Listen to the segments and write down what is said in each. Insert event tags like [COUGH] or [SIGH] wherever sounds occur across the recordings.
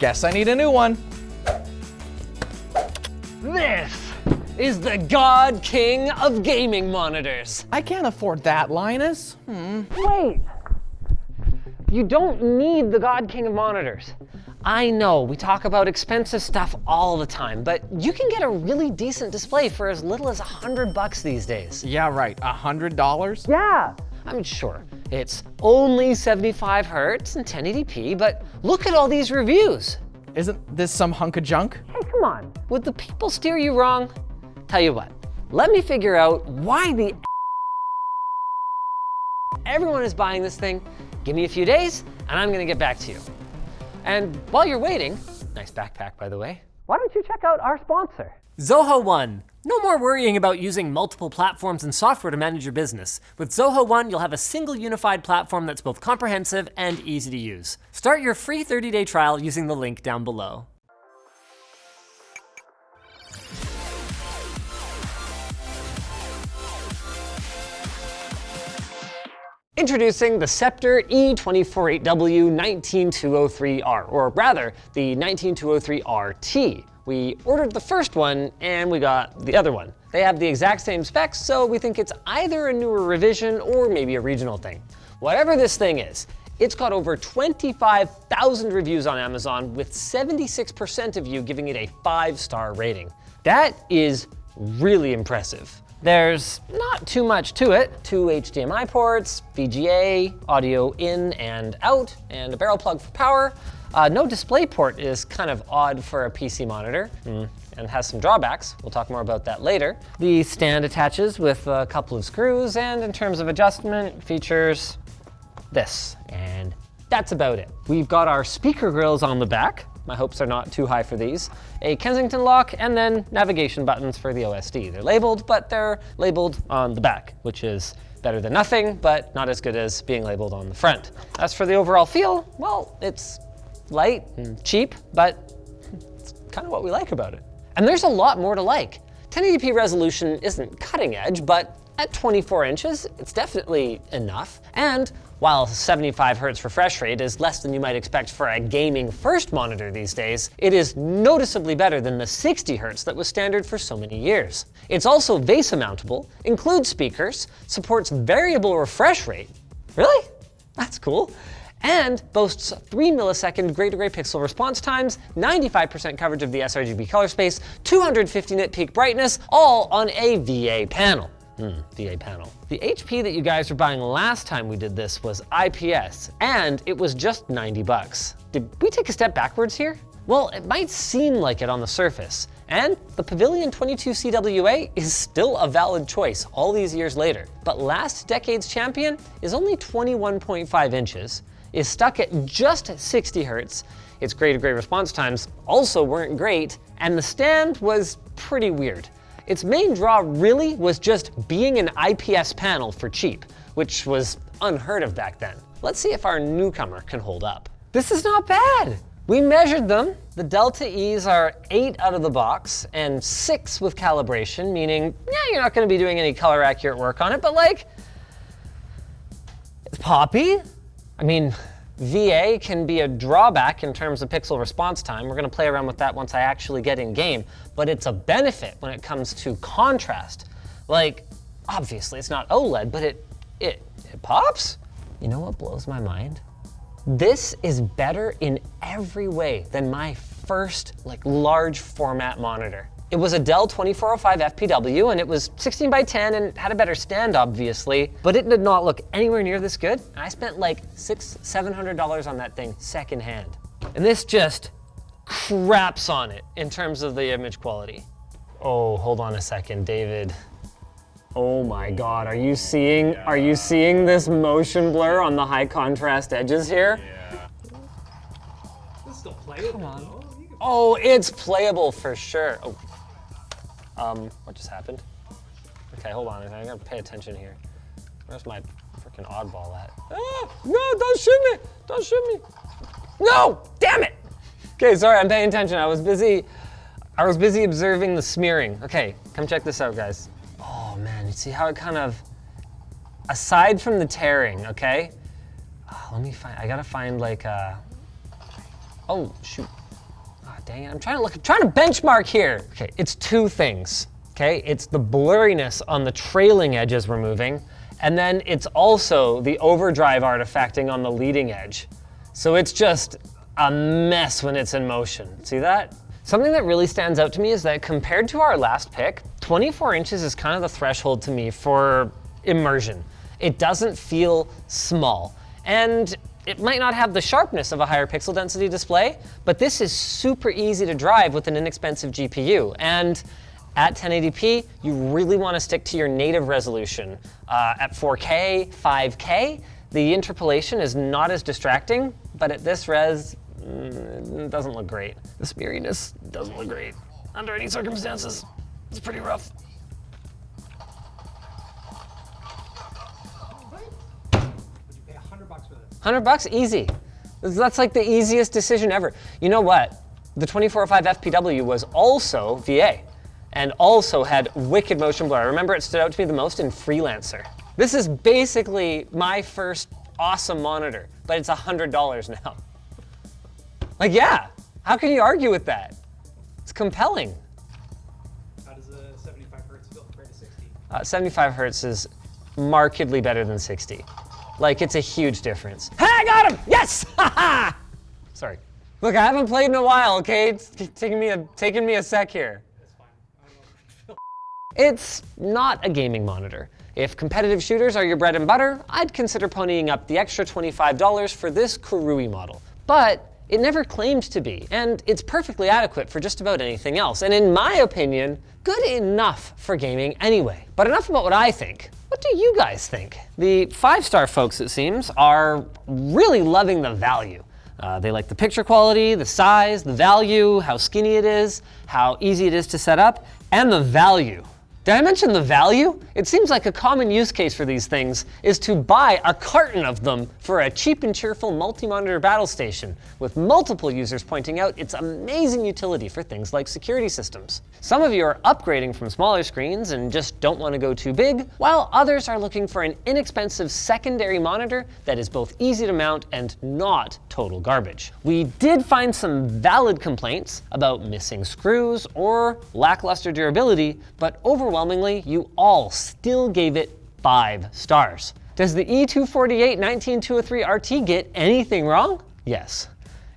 Guess I need a new one. This is the God King of gaming monitors. I can't afford that, Linus. Hmm. Wait. You don't need the God King of monitors. I know we talk about expensive stuff all the time, but you can get a really decent display for as little as a hundred bucks these days. Yeah, right. A hundred dollars? Yeah. I mean, sure, it's only 75 hertz and 1080p, but look at all these reviews. Isn't this some hunk of junk? Hey, come on. Would the people steer you wrong? Tell you what, let me figure out why the everyone is buying this thing. Give me a few days and I'm gonna get back to you. And while you're waiting, nice backpack by the way, why don't you check out our sponsor? Zoho One. No more worrying about using multiple platforms and software to manage your business. With Zoho One, you'll have a single unified platform that's both comprehensive and easy to use. Start your free 30-day trial using the link down below. Introducing the Sceptre E248W 19203R, or rather, the 19203RT. We ordered the first one and we got the other one. They have the exact same specs, so we think it's either a newer revision or maybe a regional thing. Whatever this thing is, it's got over 25,000 reviews on Amazon with 76% of you giving it a five-star rating. That is really impressive. There's not too much to it. Two HDMI ports, VGA, audio in and out, and a barrel plug for power. Uh, no display port is kind of odd for a PC monitor mm, and has some drawbacks. We'll talk more about that later. The stand attaches with a couple of screws and in terms of adjustment features, this. And that's about it. We've got our speaker grills on the back. My hopes are not too high for these. A Kensington lock and then navigation buttons for the OSD. They're labeled, but they're labeled on the back, which is better than nothing, but not as good as being labeled on the front. As for the overall feel, well, it's light and cheap, but it's kind of what we like about it. And there's a lot more to like. 1080p resolution isn't cutting edge, but at 24 inches, it's definitely enough. And while 75 hertz refresh rate is less than you might expect for a gaming first monitor these days, it is noticeably better than the 60 hertz that was standard for so many years. It's also VESA mountable, includes speakers, supports variable refresh rate. Really? That's cool and boasts 3 millisecond gray-to-gray pixel response times, 95% coverage of the sRGB color space, 250 nit peak brightness, all on a VA panel. Hmm, VA panel. The HP that you guys were buying last time we did this was IPS, and it was just 90 bucks. Did we take a step backwards here? Well, it might seem like it on the surface, and the Pavilion 22CWA is still a valid choice all these years later. But last decade's champion is only 21.5 inches, is stuck at just 60 hertz, its gray-to-gray response times also weren't great, and the stand was pretty weird. Its main draw really was just being an IPS panel for cheap, which was unheard of back then. Let's see if our newcomer can hold up. This is not bad. We measured them. The Delta E's are eight out of the box and six with calibration, meaning, yeah, you're not gonna be doing any color accurate work on it, but like, it's poppy. I mean, VA can be a drawback in terms of pixel response time. We're gonna play around with that once I actually get in game, but it's a benefit when it comes to contrast. Like, obviously it's not OLED, but it, it, it pops? You know what blows my mind? This is better in every way than my first like large format monitor. It was a Dell 2405 FPW and it was 16 by 10 and had a better stand obviously, but it did not look anywhere near this good. I spent like six, $700 on that thing secondhand. And this just craps on it in terms of the image quality. Oh, hold on a second, David. Oh my God, are you seeing, are you seeing this motion blur on the high contrast edges here? Yeah. This is still playable though. Oh, it's playable for sure. Oh, um, what just happened? Okay, hold on. I gotta pay attention here. Where's my freaking oddball at? Ah, no, don't shoot me! Don't shoot me! No! Damn it! Okay, sorry, I'm paying attention. I was busy. I was busy observing the smearing. Okay, come check this out, guys. Oh man, you see how it kind of, aside from the tearing, okay? Oh, let me find. I gotta find like a. Oh shoot. Dang I'm trying to look, I'm trying to benchmark here. Okay, it's two things, okay? It's the blurriness on the trailing edges we're moving, and then it's also the overdrive artifacting on the leading edge. So it's just a mess when it's in motion. See that? Something that really stands out to me is that compared to our last pick, 24 inches is kind of the threshold to me for immersion. It doesn't feel small. And it might not have the sharpness of a higher pixel density display, but this is super easy to drive with an inexpensive GPU. And at 1080p, you really want to stick to your native resolution. Uh, at 4K, 5K, the interpolation is not as distracting, but at this res, mm, it doesn't look great. The smeariness doesn't look great. Under any circumstances, it's pretty rough. 100 bucks, easy. That's like the easiest decision ever. You know what? The 2405 FPW was also VA and also had wicked motion blur. I remember it stood out to me the most in Freelancer. This is basically my first awesome monitor, but it's $100 now. Like, yeah, how can you argue with that? It's compelling. How does a 75 hertz feel compared to 60? Uh, 75 hertz is markedly better than 60. Like, it's a huge difference. Hey, I got him! Yes! [LAUGHS] Sorry. Look, I haven't played in a while, okay? It's taking me a, taking me a sec here. That's fine. I don't know. It's not a gaming monitor. If competitive shooters are your bread and butter, I'd consider ponying up the extra $25 for this KOORUI model. But it never claimed to be, and it's perfectly adequate for just about anything else, and in my opinion, good enough for gaming anyway. But enough about what I think. What do you guys think? The five-star folks, it seems, are really loving the value. Uh, they like the picture quality, the size, the value, how skinny it is, how easy it is to set up, and the value. Did I mention the value? It seems like a common use case for these things is to buy a carton of them for a cheap and cheerful multi-monitor battle station, with multiple users pointing out its amazing utility for things like security systems. Some of you are upgrading from smaller screens and just don't want to go too big, while others are looking for an inexpensive secondary monitor that is both easy to mount and not total garbage. We did find some valid complaints about missing screws or lackluster durability, but overwhelmingly, you all still gave it five stars. Does the E E248 19203 RT get anything wrong? Yes.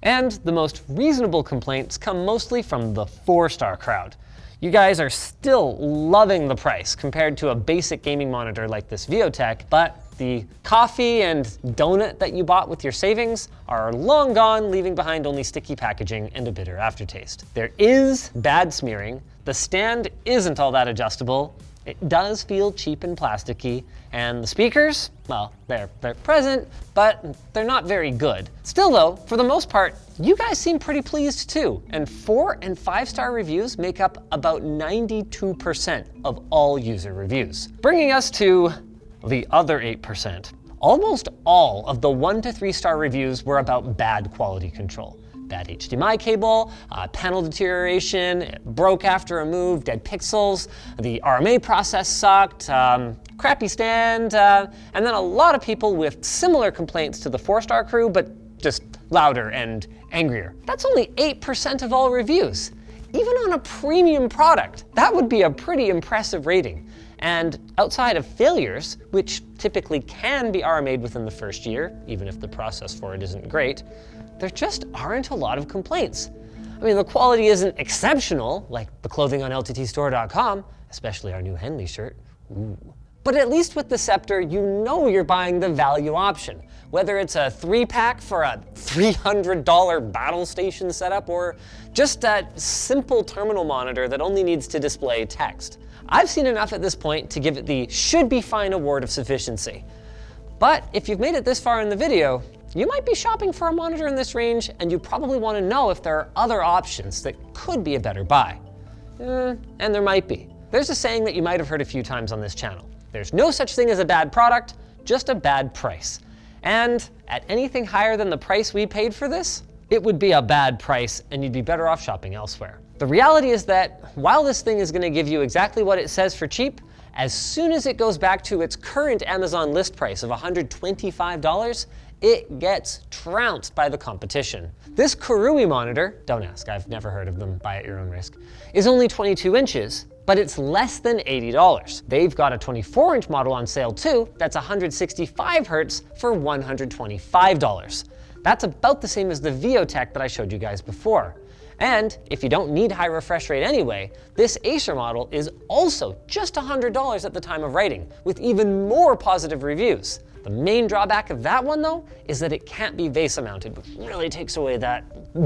And the most reasonable complaints come mostly from the four-star crowd. You guys are still loving the price compared to a basic gaming monitor like this Viotek, but the coffee and donut that you bought with your savings are long gone, leaving behind only sticky packaging and a bitter aftertaste. There is bad smearing, the stand isn't all that adjustable, it does feel cheap and plasticky, and the speakers, well, they're, they're present, but they're not very good. Still though, for the most part, you guys seem pretty pleased too, and four and five star reviews make up about 92% of all user reviews. Bringing us to the other 8%. Almost all of the one to three star reviews were about bad quality control. Bad HDMI cable, uh, panel deterioration, broke after a move, dead pixels, the RMA process sucked, um, crappy stand, uh, and then a lot of people with similar complaints to the four star crew, but just louder and angrier. That's only 8% of all reviews. Even on a premium product, that would be a pretty impressive rating. And outside of failures, which typically can be RMA'd within the first year, even if the process for it isn't great, there just aren't a lot of complaints. I mean, the quality isn't exceptional, like the clothing on LTTstore.com, especially our new Henley shirt. Ooh. But at least with the Sceptre, you know you're buying the value option. Whether it's a three pack for a $300 battle station setup or just a simple terminal monitor that only needs to display text. I've seen enough at this point to give it the should be fine award of sufficiency. But if you've made it this far in the video, you might be shopping for a monitor in this range and you probably want to know if there are other options that could be a better buy. Eh, and there might be. There's a saying that you might have heard a few times on this channel. There's no such thing as a bad product, just a bad price. And at anything higher than the price we paid for this, it would be a bad price and you'd be better off shopping elsewhere. The reality is that while this thing is gonna give you exactly what it says for cheap, as soon as it goes back to its current Amazon list price of $125, it gets trounced by the competition. This KOORUI monitor, don't ask, I've never heard of them, buy at your own risk, is only 22 inches, but it's less than $80. They've got a 24 inch model on sale too, that's 165 hertz for $125. That's about the same as the Viotek that I showed you guys before. And if you don't need high refresh rate anyway, this Acer model is also just $100 at the time of writing, with even more positive reviews. The main drawback of that one though, is that it can't be VESA mounted, which really takes away that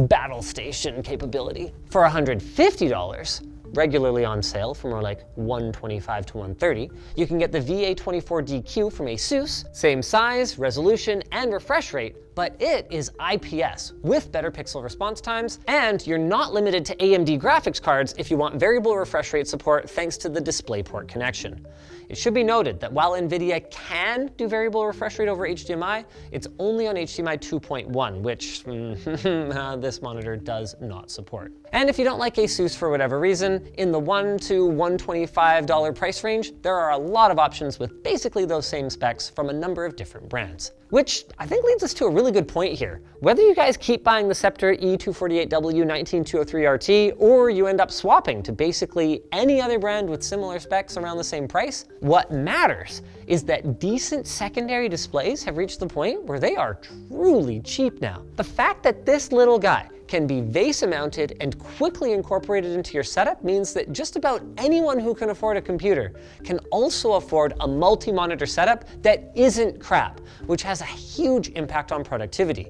battle station capability. For $150, regularly on sale for more like 125 to 130. You can get the VA24DQ from ASUS, same size, resolution, and refresh rate, but it is IPS with better pixel response times, and you're not limited to AMD graphics cards if you want variable refresh rate support thanks to the DisplayPort connection. It should be noted that while NVIDIA can do variable refresh rate over HDMI, it's only on HDMI 2.1, which [LAUGHS] mm-hmm, [LAUGHS] this monitor does not support. And if you don't like ASUS for whatever reason, in the $1 to $125 price range, there are a lot of options with basically those same specs from a number of different brands. Which I think leads us to a really good point here. Whether you guys keep buying the Sceptre E248W 19203RT or you end up swapping to basically any other brand with similar specs around the same price, what matters is that decent secondary displays have reached the point where they are truly cheap now. The fact that this little guy can be VESA mounted and quickly incorporated into your setup means that just about anyone who can afford a computer can also afford a multi-monitor setup that isn't crap, which has a huge impact on productivity.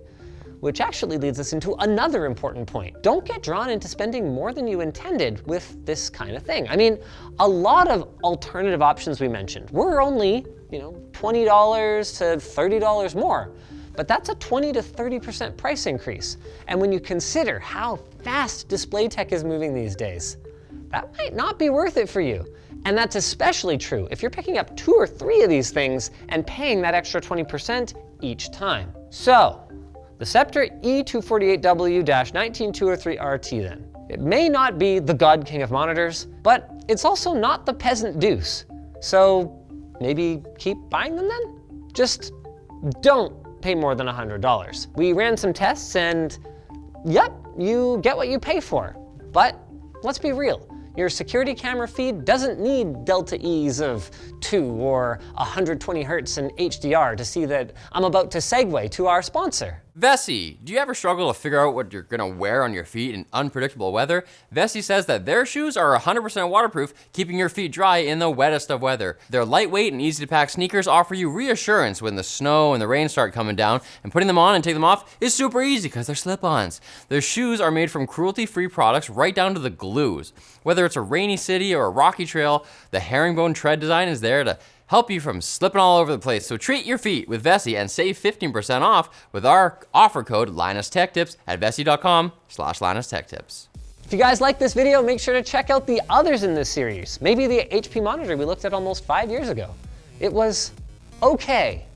Which actually leads us into another important point. Don't get drawn into spending more than you intended with this kind of thing. I mean, a lot of alternative options we mentioned were only, you know, $20 to $30 more but that's a 20 to 30% price increase. And when you consider how fast display tech is moving these days, that might not be worth it for you. And that's especially true if you're picking up two or three of these things and paying that extra 20% each time. So, the Sceptre E248W-19203RT then. It may not be the God King of monitors, but it's also not the peasant deuce. So maybe keep buying them then? Just don't pay more than $100. We ran some tests and yep, you get what you pay for. But let's be real, your security camera feed doesn't need delta E's of 2 or 120 hertz in HDR to see that I'm about to segue to our sponsor. Vessi, do you ever struggle to figure out what you're gonna wear on your feet in unpredictable weather? Vessi says that their shoes are 100% waterproof, keeping your feet dry in the wettest of weather. Their lightweight and easy to pack sneakers offer you reassurance when the snow and the rain start coming down, and putting them on and take them off is super easy because they're slip-ons. Their shoes are made from cruelty-free products right down to the glues. Whether it's a rainy city or a rocky trail, the herringbone tread design is there to help you from slipping all over the place. So treat your feet with Vessi and save 15% off with our offer code LinusTechTips at vessi.com slash LinusTechTips. If you guys like this video, make sure to check out the others in this series. Maybe the HP monitor we looked at almost five years ago. It was okay.